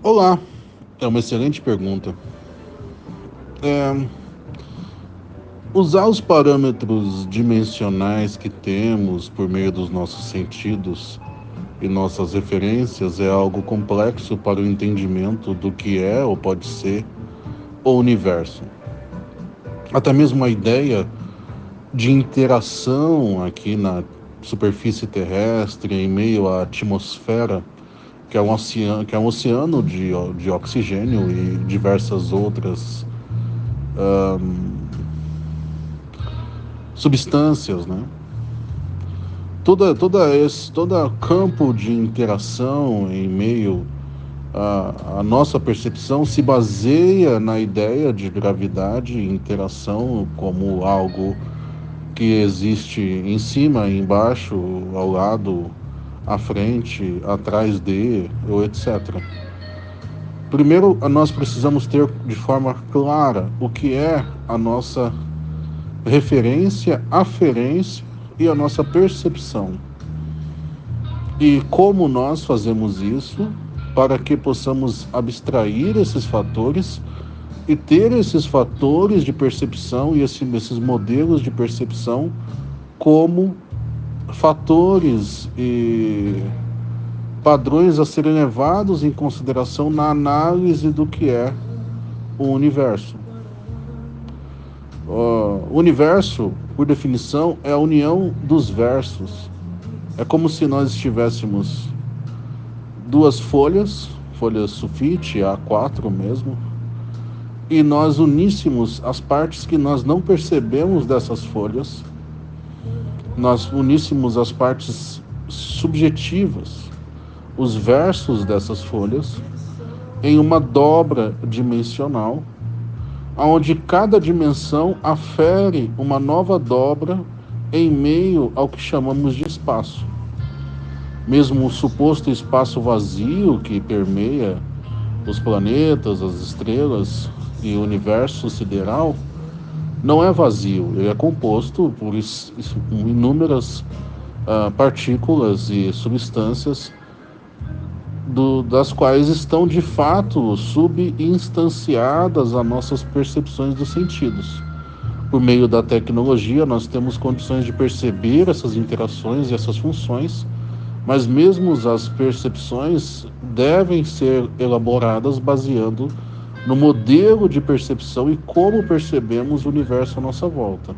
Olá, é uma excelente pergunta. É, usar os parâmetros dimensionais que temos por meio dos nossos sentidos e nossas referências é algo complexo para o entendimento do que é ou pode ser o universo. Até mesmo a ideia de interação aqui na superfície terrestre, em meio à atmosfera, que é um oceano, que é um oceano de, de oxigênio e diversas outras substâncias, né? Toda, toda esse toda campo de interação em meio à, à nossa percepção se baseia na ideia de gravidade e interação como algo que existe em cima, embaixo, ao lado, à frente, atrás de, ou etc. Primeiro, nós precisamos ter de forma clara o que é a nossa referência, aferência e a nossa percepção. E como nós fazemos isso para que possamos abstrair esses fatores e ter esses fatores de percepção e esses modelos de percepção como fatores e padrões a serem levados em consideração na análise do que é o universo. O universo, por definição, é a união dos versos. É como se nós estivéssemos duas folhas, folhas sulfite, A4 mesmo, e nós uníssemos as partes que nós não percebemos dessas folhas nós uníssemos as partes subjetivas, os versos dessas folhas, em uma dobra dimensional, onde cada dimensão afere uma nova dobra em meio ao que chamamos de espaço. Mesmo o suposto espaço vazio que permeia os planetas, as estrelas e o universo sideral não é vazio, ele é composto por inúmeras uh, partículas e substâncias do, das quais estão de fato subinstanciadas as nossas percepções dos sentidos. Por meio da tecnologia, nós temos condições de perceber essas interações e essas funções, mas mesmo as percepções devem ser elaboradas baseando no modelo de percepção e como percebemos o universo à nossa volta.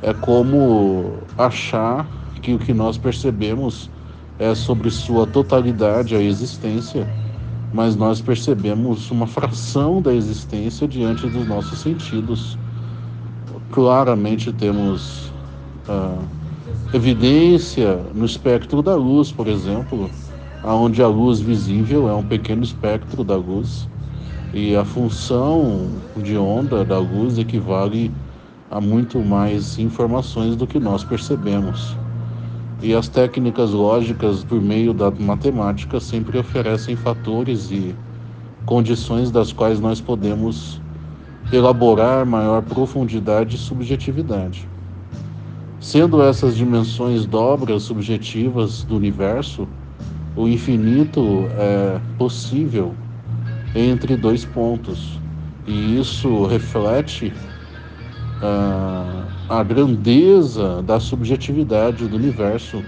É como achar que o que nós percebemos é sobre sua totalidade a existência, mas nós percebemos uma fração da existência diante dos nossos sentidos. Claramente temos ah, evidência no espectro da luz, por exemplo, onde a luz visível é um pequeno espectro da luz e a função de onda da luz equivale a muito mais informações do que nós percebemos. E as técnicas lógicas por meio da matemática sempre oferecem fatores e condições das quais nós podemos elaborar maior profundidade e subjetividade. Sendo essas dimensões dobras subjetivas do universo, o infinito é possível entre dois pontos. E isso reflete uh, a grandeza da subjetividade do universo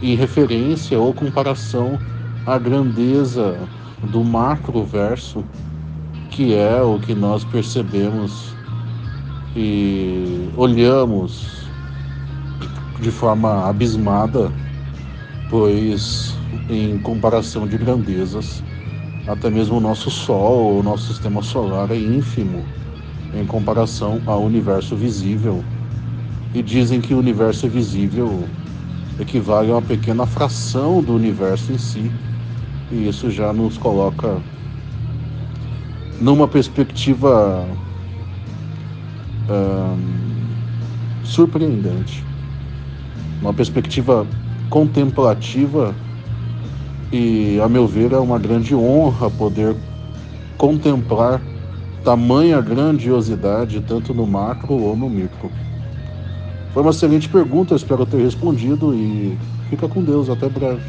em referência ou comparação à grandeza do macroverso, que é o que nós percebemos e olhamos de forma abismada, pois em comparação de grandezas, até mesmo o nosso Sol, o nosso sistema solar é ínfimo em comparação ao universo visível. E dizem que o universo visível equivale a uma pequena fração do universo em si. E isso já nos coloca numa perspectiva surpreendente, uma perspectiva contemplativa e, a meu ver, é uma grande honra poder contemplar tamanha grandiosidade, tanto no macro ou no micro. Foi uma excelente pergunta, espero ter respondido e fica com Deus, até breve.